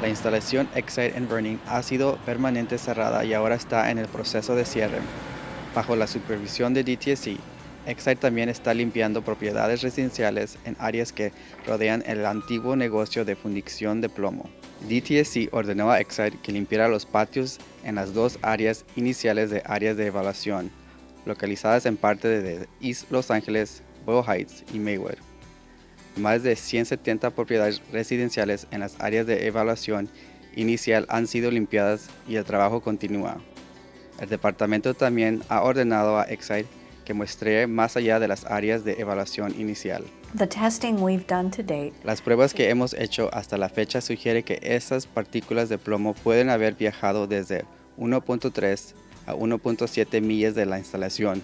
La instalación Excite en Vernon ha sido permanente cerrada y ahora está en el proceso de cierre. Bajo la supervisión de DTSC, Excite también está limpiando propiedades residenciales en áreas que rodean el antiguo negocio de fundición de plomo. DTSC ordenó a Excite que limpiara los patios en las dos áreas iniciales de áreas de evaluación, localizadas en parte de East Los Angeles, Boyle Heights y Maywood. Más de 170 propiedades residenciales en las áreas de evaluación inicial han sido limpiadas y el trabajo continúa. El departamento también ha ordenado a Excite que muestre más allá de las áreas de evaluación inicial. Las pruebas que hemos hecho hasta la fecha sugiere que esas partículas de plomo pueden haber viajado desde 1.3 a 1.7 millas de la instalación.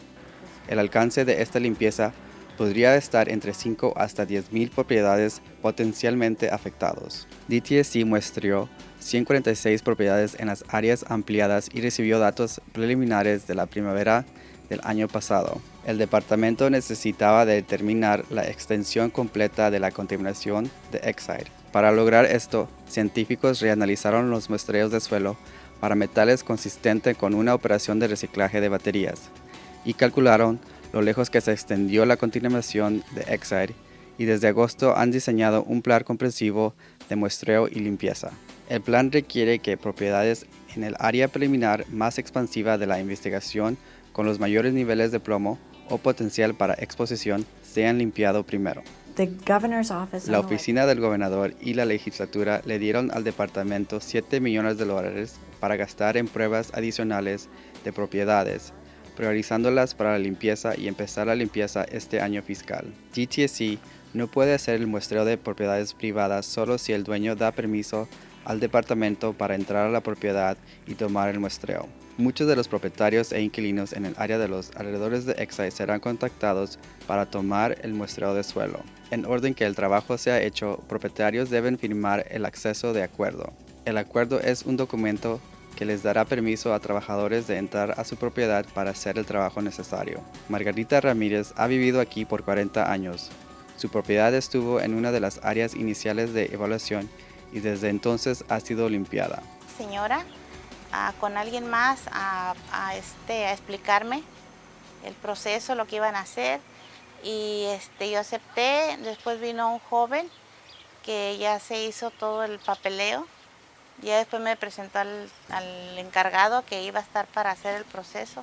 El alcance de esta limpieza podría estar entre 5 hasta 10 mil propiedades potencialmente afectados. DTSC muestreó 146 propiedades en las áreas ampliadas y recibió datos preliminares de la primavera del año pasado. El departamento necesitaba determinar la extensión completa de la contaminación de Excite. Para lograr esto, científicos reanalizaron los muestreos de suelo para metales consistentes con una operación de reciclaje de baterías y calcularon lo lejos que se extendió la contaminación de Excite y desde agosto han diseñado un plan comprensivo de muestreo y limpieza. El plan requiere que propiedades en el área preliminar más expansiva de la investigación con los mayores niveles de plomo o potencial para exposición sean limpiado primero. La oficina del gobernador y la legislatura le dieron al departamento 7 millones de dólares para gastar en pruebas adicionales de propiedades priorizándolas para la limpieza y empezar la limpieza este año fiscal. GTSC no puede hacer el muestreo de propiedades privadas solo si el dueño da permiso al departamento para entrar a la propiedad y tomar el muestreo. Muchos de los propietarios e inquilinos en el área de los alrededores de Excite serán contactados para tomar el muestreo de suelo. En orden que el trabajo sea hecho, propietarios deben firmar el acceso de acuerdo. El acuerdo es un documento que les dará permiso a trabajadores de entrar a su propiedad para hacer el trabajo necesario. Margarita Ramírez ha vivido aquí por 40 años. Su propiedad estuvo en una de las áreas iniciales de evaluación y desde entonces ha sido limpiada. Señora, con alguien más a, este, a explicarme el proceso, lo que iban a hacer y este, yo acepté, después vino un joven que ya se hizo todo el papeleo ya después me presentó al, encargado que iba a estar para hacer el proceso.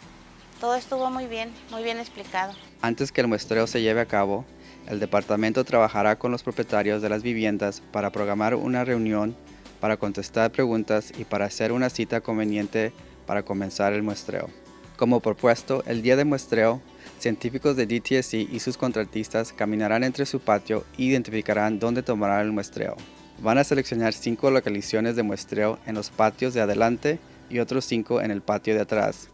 Todo estuvo muy bien, muy bien explicado. Antes que el muestreo se lleve a cabo, el departamento trabajará con los propietarios de las viviendas para programar una reunión, para contestar preguntas y para hacer una cita conveniente para comenzar el muestreo. Como propuesto, el día de muestreo, científicos de DTSC y sus contratistas caminarán entre su patio e identificarán dónde tomarán el muestreo. Van a seleccionar cinco localizaciones de muestreo en los patios de adelante y otros cinco en el patio de atrás,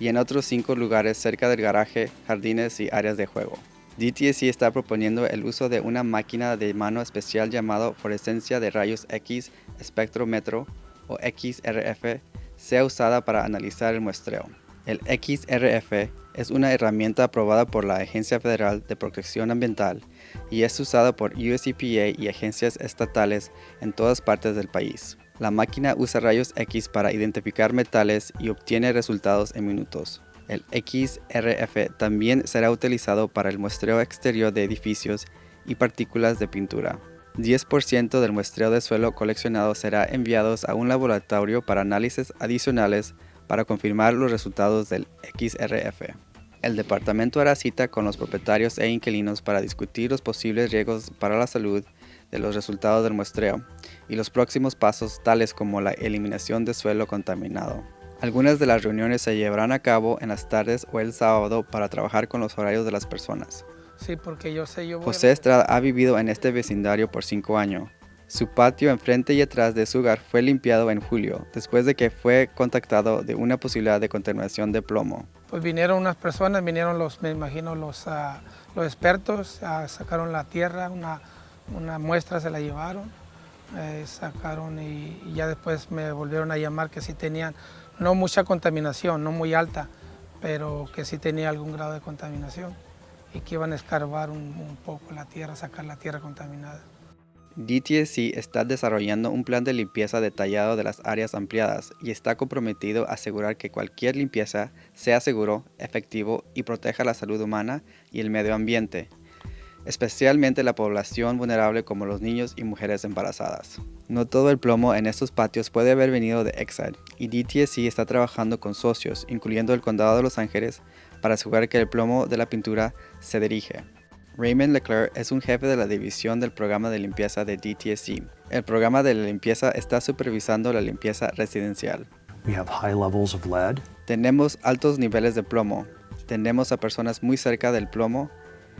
y en otros cinco lugares cerca del garaje, jardines y áreas de juego. DTSC está proponiendo el uso de una máquina de mano especial llamada fluorescencia de rayos X espectrómetro o XRF sea usada para analizar el muestreo. El XRF es una herramienta aprobada por la Agencia Federal de Protección Ambiental y es usada por USEPA y agencias estatales en todas partes del país. La máquina usa rayos X para identificar metales y obtiene resultados en minutos. El XRF también será utilizado para el muestreo exterior de edificios y partículas de pintura. 10% del muestreo de suelo coleccionado será enviado a un laboratorio para análisis adicionales para confirmar los resultados del XRF. El departamento hará cita con los propietarios e inquilinos para discutir los posibles riesgos para la salud de los resultados del muestreo y los próximos pasos tales como la eliminación de suelo contaminado. Algunas de las reuniones se llevarán a cabo en las tardes o el sábado para trabajar con los horarios de las personas. Sí, porque yo sé, yo José Estrada ha vivido en este vecindario por cinco años su patio enfrente y atrás de su hogar fue limpiado en julio, después de que fue contactado de una posibilidad de contaminación de plomo. Pues vinieron unas personas, vinieron los, me imagino, los, los expertos, uh, sacaron la tierra, una, muestra se la llevaron, eh, sacaron y, ya después me volvieron a llamar que sí tenían, no mucha contaminación, no muy alta, pero que sí tenía algún grado de contaminación y que iban a escarbar un poco la tierra, sacar la tierra contaminada. DTSC está desarrollando un plan de limpieza detallado de las áreas ampliadas y está comprometido a asegurar que cualquier limpieza sea seguro, efectivo y proteja la salud humana y el medio ambiente, especialmente la población vulnerable como los niños y mujeres embarazadas. No todo el plomo en estos patios puede haber venido de Exide y DTSC está trabajando con socios, incluyendo el Condado de Los Ángeles, para asegurar que el plomo de la pintura se dirige. Raymond Leclerc es un jefe de la división del programa de limpieza de DTSC. El programa de limpieza está supervisando la limpieza residencial. Tenemos altos niveles de plomo. Tenemos a personas muy cerca del plomo.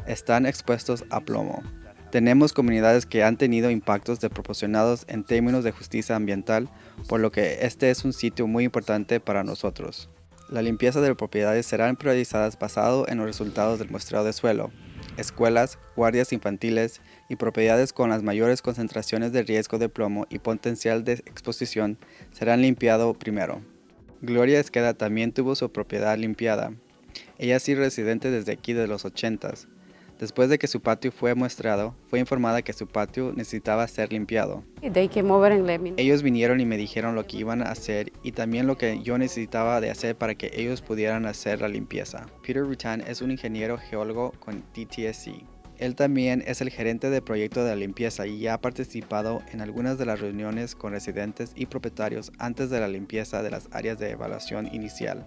Están expuestos a plomo. Tenemos comunidades que han tenido impactos desproporcionados en términos de justicia ambiental, por lo que este es un sitio muy importante para nosotros. La limpieza de propiedades serán priorizadas basado en los resultados del muestreo de suelo. Escuelas, guardias infantiles y propiedades con las mayores concentraciones de riesgo de plomo y potencial de exposición serán limpiados primero. Gloria Esqueda también tuvo su propiedad limpiada. Ella sido residente desde aquí de los 80s. Después de que su patio fue muestrado, fue informada que su patio necesitaba ser limpiado. Ellos vinieron y me dijeron lo que iban a hacer y también lo que yo necesitaba de hacer para que ellos pudieran hacer la limpieza. Peter Rutan es un ingeniero geólogo con TTSC. Él también es el gerente de proyecto de la limpieza y ha participado en algunas de las reuniones con residentes y propietarios antes de la limpieza de las áreas de evaluación inicial.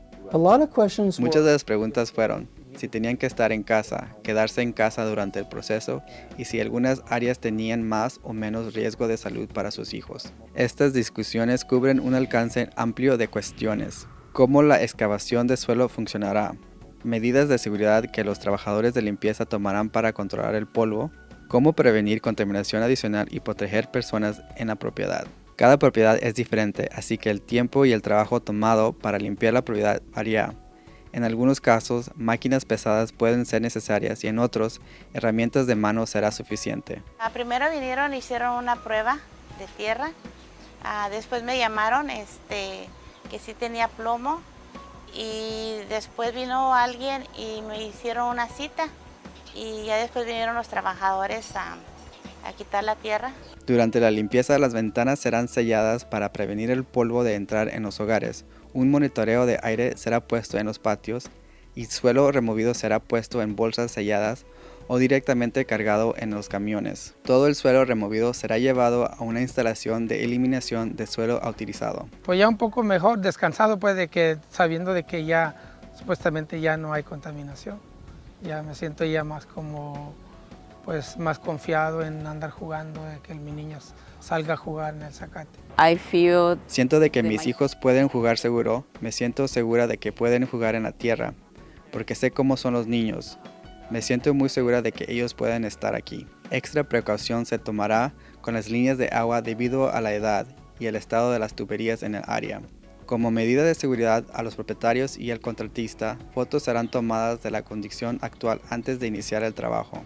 Muchas de las preguntas fueron, si tenían que estar en casa, quedarse en casa durante el proceso y si algunas áreas tenían más o menos riesgo de salud para sus hijos. Estas discusiones cubren un alcance amplio de cuestiones. ¿Cómo la excavación de suelo funcionará? Medidas de seguridad que los trabajadores de limpieza tomarán para controlar el polvo. Cómo prevenir contaminación adicional y proteger personas en la propiedad. Cada propiedad es diferente, así que el tiempo y el trabajo tomado para limpiar la propiedad varía. En algunos casos, máquinas pesadas pueden ser necesarias y en otros, herramientas de mano será suficiente. Ah, primero vinieron y hicieron una prueba de tierra. Ah, después me llamaron este, que sí tenía plomo y después vino alguien y me hicieron una cita y ya después vinieron los trabajadores a, a quitar la tierra. Durante la limpieza las ventanas serán selladas para prevenir el polvo de entrar en los hogares. Un monitoreo de aire será puesto en los patios y suelo removido será puesto en bolsas selladas o directamente cargado en los camiones. Todo el suelo removido será llevado a una instalación de eliminación de suelo utilizado. Pues ya un poco mejor, descansado pues de que sabiendo de que ya supuestamente ya no hay contaminación. Ya me siento ya más como pues más confiado en andar jugando, de que mi niño salga a jugar en el zacate. Siento de que mis hijos pueden jugar seguro, me siento segura de que pueden jugar en la tierra, porque sé cómo son los niños. Me siento muy segura de que ellos pueden estar aquí. Extra precaución se tomará con las líneas de agua debido a la edad y el estado de las tuberías en el área. Como medida de seguridad a los propietarios y al contratista, fotos serán tomadas de la condición actual antes de iniciar el trabajo.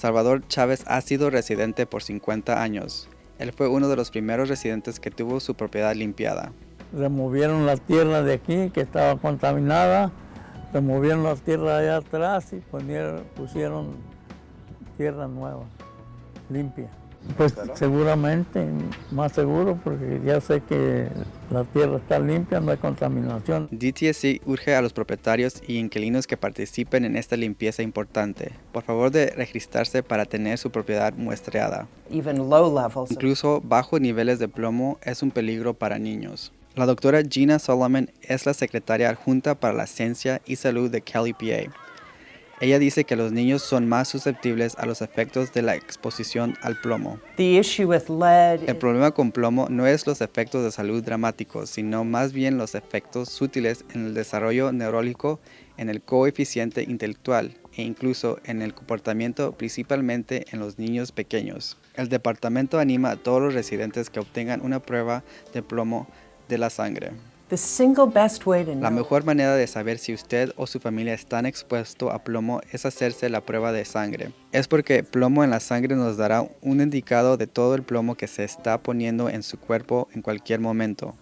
Salvador Chávez ha sido residente por 50 años. Él fue uno de los primeros residentes que tuvo su propiedad limpiada. Removieron la tierra de aquí que estaba contaminada, removieron la tierra allá atrás y pusieron tierra nueva, limpia. Pues seguramente, más seguro, porque ya sé que la tierra está limpia, no hay contaminación. DTSC urge a los propietarios y inquilinos que participen en esta limpieza importante. Por favor de registrarse para tener su propiedad muestreada. Incluso bajos niveles de plomo es un peligro para niños. La doctora Gina Solomon es la secretaria adjunta para la ciencia y salud de Kelly PA. Ella dice que los niños son más susceptibles a los efectos de la exposición al plomo. El problema con plomo no es los efectos de salud dramáticos, sino más bien los efectos sutiles en el desarrollo neurológico, en el coeficiente intelectual e incluso en el comportamiento, principalmente en los niños pequeños. El departamento anima a todos los residentes que obtengan una prueba de plomo de la sangre. La mejor manera de saber si usted o su familia están expuestos a plomo es hacerse la prueba de sangre. Es porque plomo en la sangre nos dará un indicado de todo el plomo que se está poniendo en su cuerpo en cualquier momento.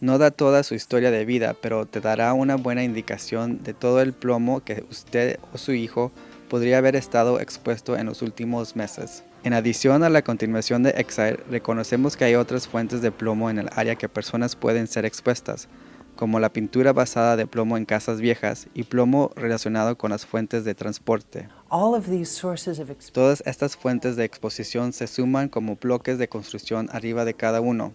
No da toda su historia de vida, pero te dará una buena indicación de todo el plomo que usted o su hijo podría haber estado expuesto en los últimos meses. En adición a la continuación de Exide, reconocemos que hay otras fuentes de plomo en el área que personas pueden ser expuestas, como la pintura basada de plomo en casas viejas y plomo relacionado con las fuentes de transporte. Todas estas fuentes de exposición se suman como bloques de construcción arriba de cada uno.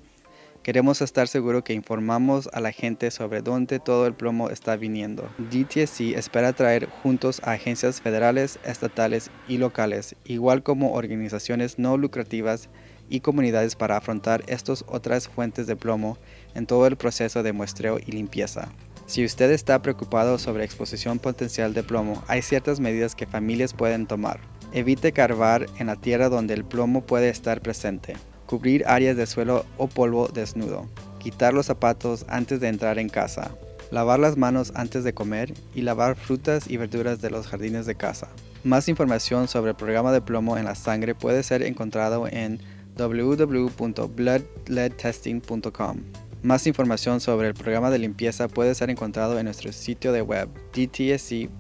Queremos estar seguros que informamos a la gente sobre dónde todo el plomo está viniendo. DTSC espera traer juntos a agencias federales, estatales y locales, igual como organizaciones no lucrativas y comunidades para afrontar estas otras fuentes de plomo en todo el proceso de muestreo y limpieza. Si usted está preocupado sobre exposición potencial de plomo, hay ciertas medidas que familias pueden tomar. Evite carvar en la tierra donde el plomo puede estar presente cubrir áreas de suelo o polvo desnudo, quitar los zapatos antes de entrar en casa, lavar las manos antes de comer y lavar frutas y verduras de los jardines de casa. Más información sobre el programa de plomo en la sangre puede ser encontrado en www.bloodleadtesting.com. Más información sobre el programa de limpieza puede ser encontrado en nuestro sitio de web dtsc.ca.gov.